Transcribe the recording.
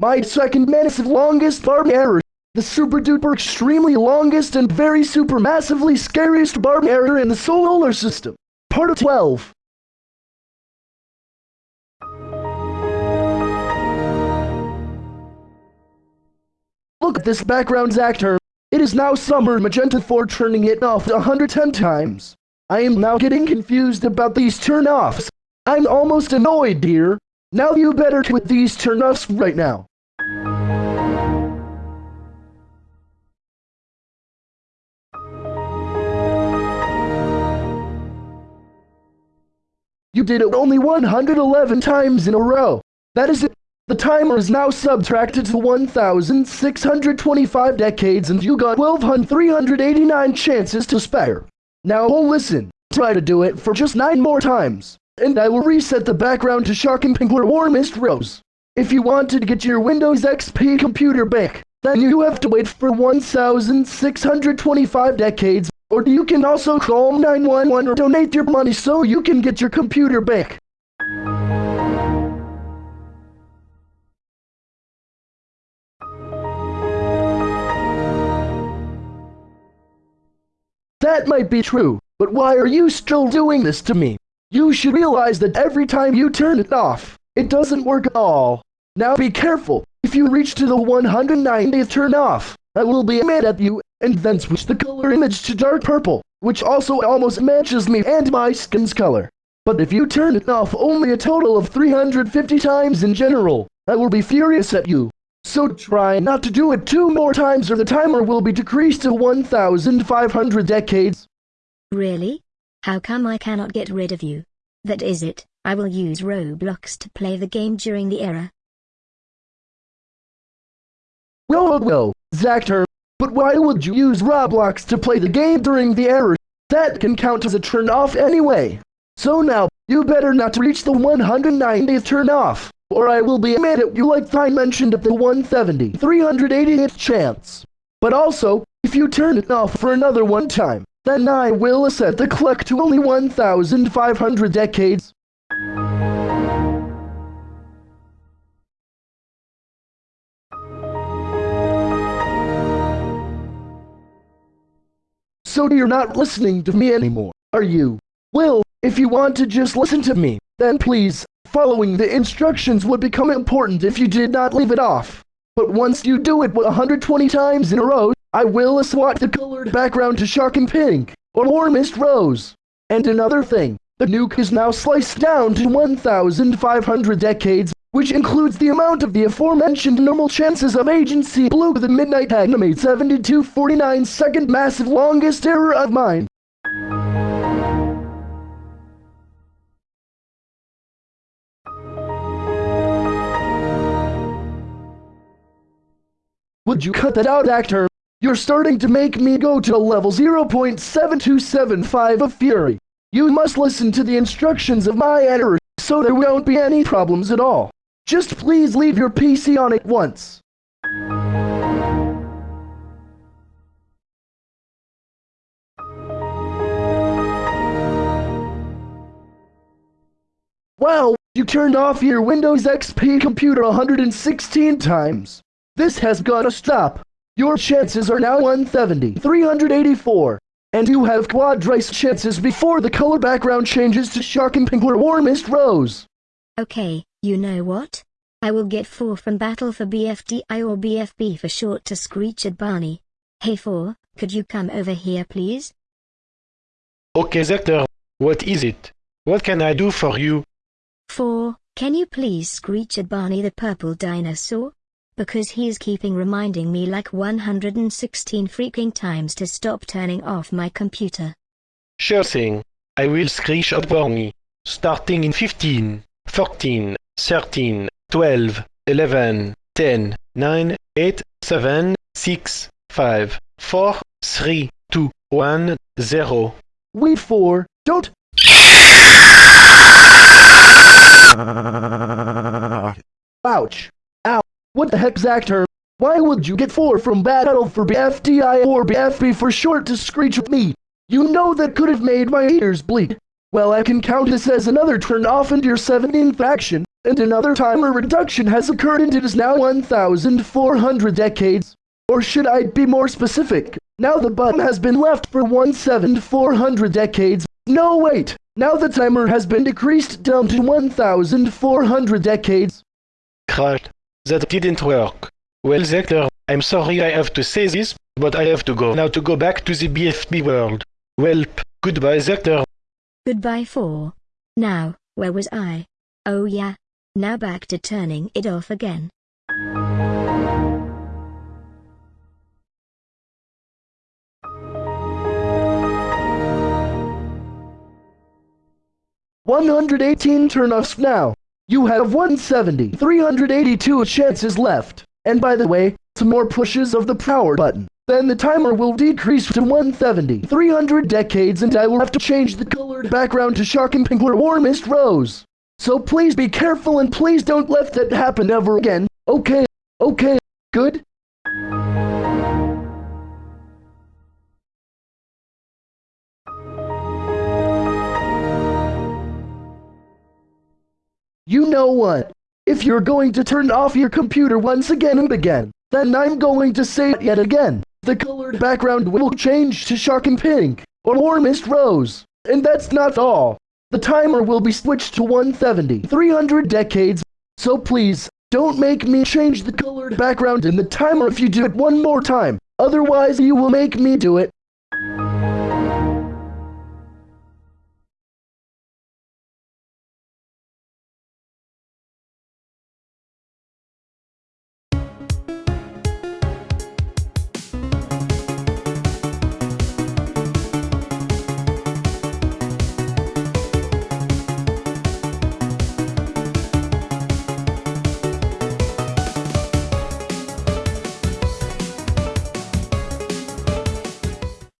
My second massive longest barb error. The super duper extremely longest and very super massively scariest barb error in the solar system. Part of 12. Look at this background actor. It is now summer magenta 4 turning it off 110 times. I am now getting confused about these turn-offs. I'm almost annoyed, dear. Now you better quit these turn-offs right now. You did it only 111 times in a row. That is it. The timer is now subtracted to 1,625 decades and you got 1,289 chances to spare. Now oh, listen, try to do it for just 9 more times, and I will reset the background to Shocking Pink or Warmest Rose. If you wanted to get your Windows XP computer back, then you have to wait for 1,625 decades, or you can also call 911 or donate your money so you can get your computer back. That might be true, but why are you still doing this to me? You should realize that every time you turn it off, it doesn't work at all. Now be careful. If you reach to the 190th turn off, I will be mad at you, and then switch the color image to dark purple, which also almost matches me and my skin's color. But if you turn it off only a total of 350 times in general, I will be furious at you. So try not to do it two more times or the timer will be decreased to 1,500 decades. Really? How come I cannot get rid of you? That is it, I will use Roblox to play the game during the era. Well, well, Zactor, but why would you use Roblox to play the game during the error? That can count as a turn off anyway. So now, you better not reach the 190th turn off or I will be mad at you like I mentioned at the 170, 388th chance. But also, if you turn it off for another one time, then I will set the clock to only 1,500 decades. So you're not listening to me anymore, are you? Well, if you want to just listen to me, then please, Following the instructions would become important if you did not leave it off. But once you do it 120 times in a row, I will swap the colored background to shocking pink, or warmest rose. And another thing, the nuke is now sliced down to 1,500 decades, which includes the amount of the aforementioned normal chances of Agency Blue the Midnight Animate 7249 second massive longest error of mine. Would you cut that out, actor? You're starting to make me go to level 0.7275 of Fury. You must listen to the instructions of my editor so there won't be any problems at all. Just please leave your PC on at once. Wow, you turned off your Windows XP computer 116 times. This has gotta stop. Your chances are now 170, 384. And you have quadrice chances before the color background changes to shocking pink or warmest rose. Okay, you know what? I will get 4 from Battle for BFDI or BFB for short to screech at Barney. Hey 4, could you come over here please? Okay Zactor, what is it? What can I do for you? 4, can you please screech at Barney the purple dinosaur? because he is keeping reminding me like 116 freaking times to stop turning off my computer. Sure thing. I will screech at Barney. Starting in 15, 14, 13, 12, 11, 10, 9, 8, 7, 6, 5, 4, 3, 2, 1, 0. Wait for, don't... Ouch. Ow. What the heck, Zactor? Why would you get 4 from Battle for BFDI or BFB for short to screech with me? You know that could have made my ears bleed. Well, I can count this as another turn off into your 17th action. And another timer reduction has occurred and it is now 1,400 decades. Or should I be more specific? Now the button has been left for 1,400 decades. No wait, now the timer has been decreased down to 1,400 decades. Crap, that didn't work. Well, Zector, I'm sorry I have to say this, but I have to go now to go back to the BFB world. Welp, goodbye, Zector. Goodbye 4. Now, where was I? Oh yeah. Now back to turning it off again. One hundred eighteen turn-offs now. You have 170, 382 chances left. And by the way, some more pushes of the power button. Then the timer will decrease to 170, 300 decades and I will have to change the colored background to shocking pink or warmest rose. So please be careful and please don't let that happen ever again. Okay, okay, good? You know what? If you're going to turn off your computer once again and again, then I'm going to say it yet again. The colored background will change to shocking pink or warmest rose. And that's not all. The timer will be switched to 170, 300 decades. So please, don't make me change the colored background in the timer if you do it one more time. Otherwise you will make me do it.